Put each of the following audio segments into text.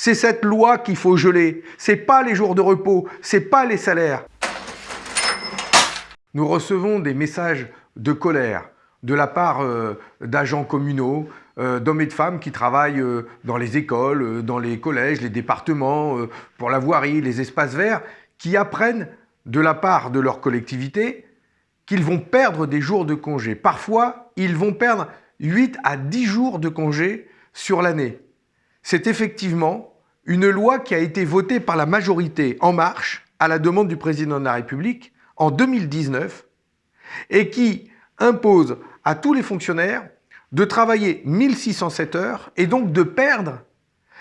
C'est cette loi qu'il faut geler. C'est pas les jours de repos, c'est pas les salaires. Nous recevons des messages de colère de la part euh, d'agents communaux, euh, d'hommes et de femmes qui travaillent euh, dans les écoles, dans les collèges, les départements, pour la voirie, les espaces verts, qui apprennent de la part de leur collectivité qu'ils vont perdre des jours de congé. Parfois, ils vont perdre 8 à 10 jours de congé sur l'année. C'est effectivement une loi qui a été votée par la majorité En Marche à la demande du président de la République en 2019 et qui impose à tous les fonctionnaires de travailler 1607 heures et donc de perdre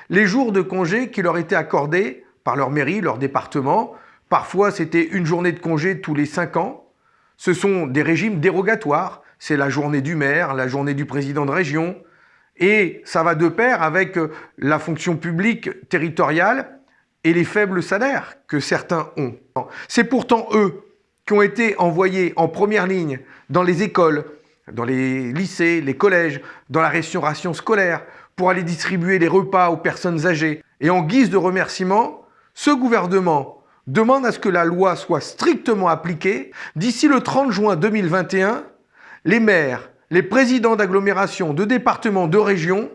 les jours de congé qui leur étaient accordés par leur mairie, leur département. Parfois, c'était une journée de congé tous les 5 ans. Ce sont des régimes dérogatoires. C'est la journée du maire, la journée du président de région. Et ça va de pair avec euh, la fonction publique territoriale et les faibles salaires que certains ont. C'est pourtant eux qui ont été envoyés en première ligne dans les écoles, dans les lycées, les collèges, dans la restauration scolaire, pour aller distribuer les repas aux personnes âgées. Et en guise de remerciement, ce gouvernement demande à ce que la loi soit strictement appliquée. D'ici le 30 juin 2021, les maires, les présidents d'agglomérations, de départements, de régions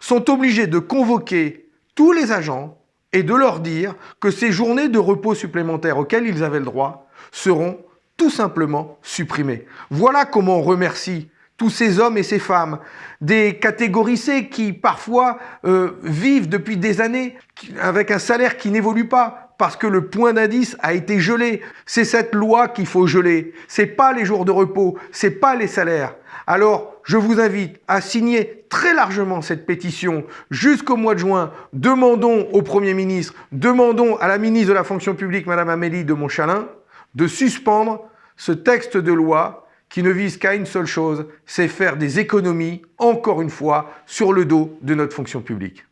sont obligés de convoquer tous les agents et de leur dire que ces journées de repos supplémentaires auxquelles ils avaient le droit seront tout simplement supprimées. Voilà comment on remercie tous ces hommes et ces femmes, des catégories qui parfois euh, vivent depuis des années avec un salaire qui n'évolue pas parce que le point d'indice a été gelé. C'est cette loi qu'il faut geler. C'est pas les jours de repos, c'est pas les salaires. Alors, je vous invite à signer très largement cette pétition jusqu'au mois de juin. Demandons au Premier ministre, demandons à la ministre de la fonction publique, Madame Amélie de Montchalin, de suspendre ce texte de loi qui ne vise qu'à une seule chose, c'est faire des économies, encore une fois, sur le dos de notre fonction publique.